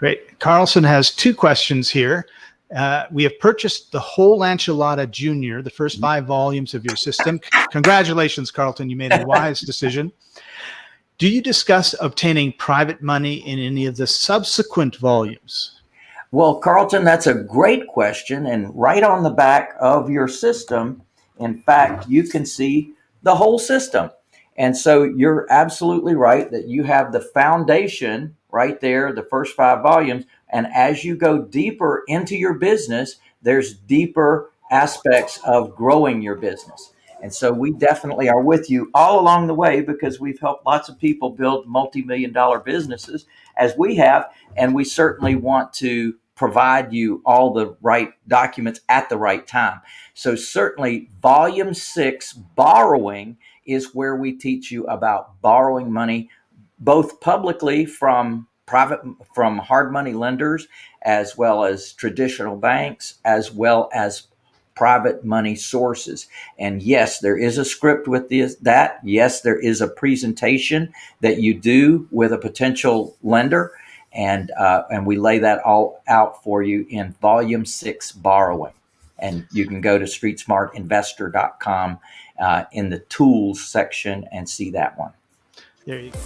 Great. Carlton has two questions here. Uh, we have purchased the whole enchilada junior, the first five volumes of your system. Congratulations, Carlton. You made a wise decision. Do you discuss obtaining private money in any of the subsequent volumes? Well, Carlton, that's a great question. And right on the back of your system, in fact, you can see the whole system. And so you're absolutely right that you have the foundation right there, the first five volumes. And as you go deeper into your business, there's deeper aspects of growing your business. And so we definitely are with you all along the way because we've helped lots of people build multi-million dollar businesses as we have. And we certainly want to provide you all the right documents at the right time. So certainly volume six, borrowing, is where we teach you about borrowing money, both publicly from private, from hard money lenders, as well as traditional banks, as well as private money sources. And yes, there is a script with this, that. Yes, there is a presentation that you do with a potential lender. And, uh, and we lay that all out for you in volume six borrowing. And you can go to streetsmartinvestor.com uh, in the tools section and see that one. There you go.